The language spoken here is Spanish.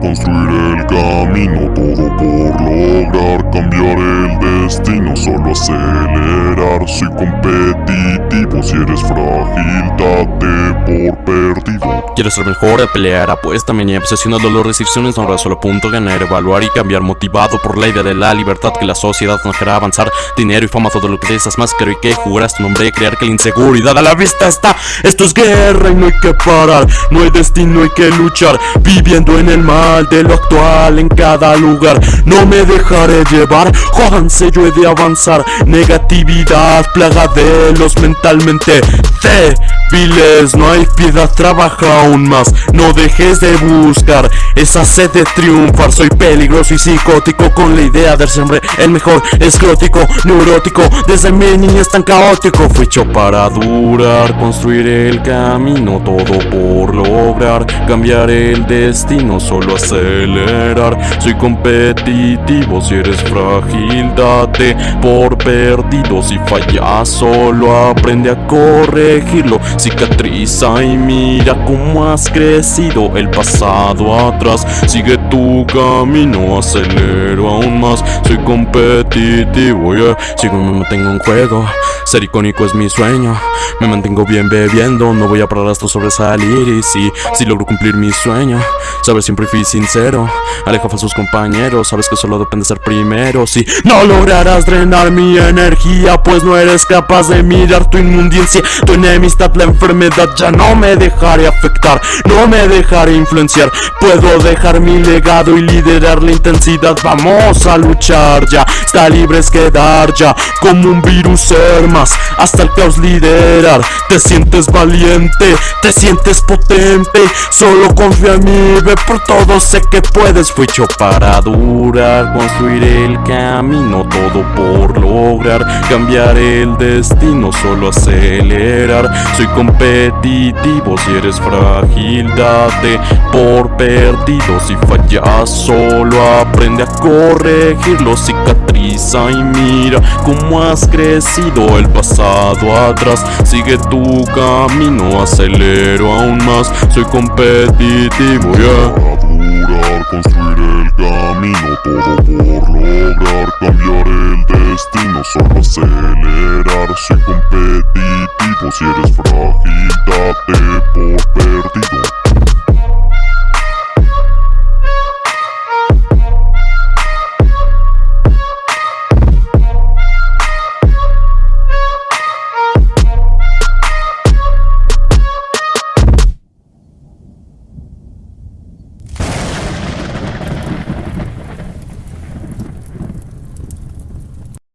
construir el camino, todo por lograr cambiar el destino, solo acelerar. Soy competitivo, si eres frágil, date por perdido. Quiero ser mejor de pelear, apuesta, me obsesión al dolor, restricciones, ahora solo apunto ganar, evaluar y cambiar, motivado por la idea de la libertad que la sociedad nos quiera avanzar, dinero y fama, todo lo que deseas más, quiero y que jugarás tu nombre, crear que la inseguridad a la vista está, esto es guerra y no hay que parar, no hay destino, hay que luchar, viviendo en el mal de lo actual en cada lugar, no me dejaré llevar, jódanse yo he de avanzar, negatividad, plaga de los mentalmente débiles, no hay piedad, trabaja aún más, no dejes de buscar esa sed de triunfar, soy peligroso y psicótico con la idea de hombre el mejor, escrótico, neurótico, desde mi niñez tan caótico, fui hecho para durar, construir el camino, todo por lograr, cambiar el destino, solo acelerar, soy competitivo, si eres frágil, date por perdido, si fallas, solo aprende a corregirlo, cicatriza y mira cómo has crecido el pasado atrás. Sigue tu camino, acelero aún más. Soy competitivo, yeah. Sigo me mantengo en juego Ser icónico es mi sueño. Me mantengo bien bebiendo No voy a parar hasta sobresalir. Y si, si logro cumplir mi sueño Saber siempre fui sincero. Aleja a sus compañeros Sabes que solo depende ser primero. Si no lograrás drenar mi energía Pues no eres capaz de mirar tu inmundicia. Tu enemistad, la enfermedad Ya no me dejaré afectar No me dejaré influenciar. Puedo dejar mi legado y liderar la intensidad. Vamos a luchar ya Está libre es quedar ya. Como un virus ser más Hasta el caos liderar. Te sientes valiente Te sientes potente. Solo confía en mí Ve por todo sé que puedes. Fui hecho para durar Construir el camino Todo por lograr. Cambiar el destino Solo acelerar. Soy competitivo. Si eres frágil date por perdido. Si fallas solo aprende a corregirlo. Cicatriza y mira cómo has crecido. El pasado atrás Sigue tu camino, acelero aún más Soy competitivo, yeah. Para durar, construir el camino, todo por lograr cambiar destino, solo acelerar. Soy competitivo, si eres frágil, date.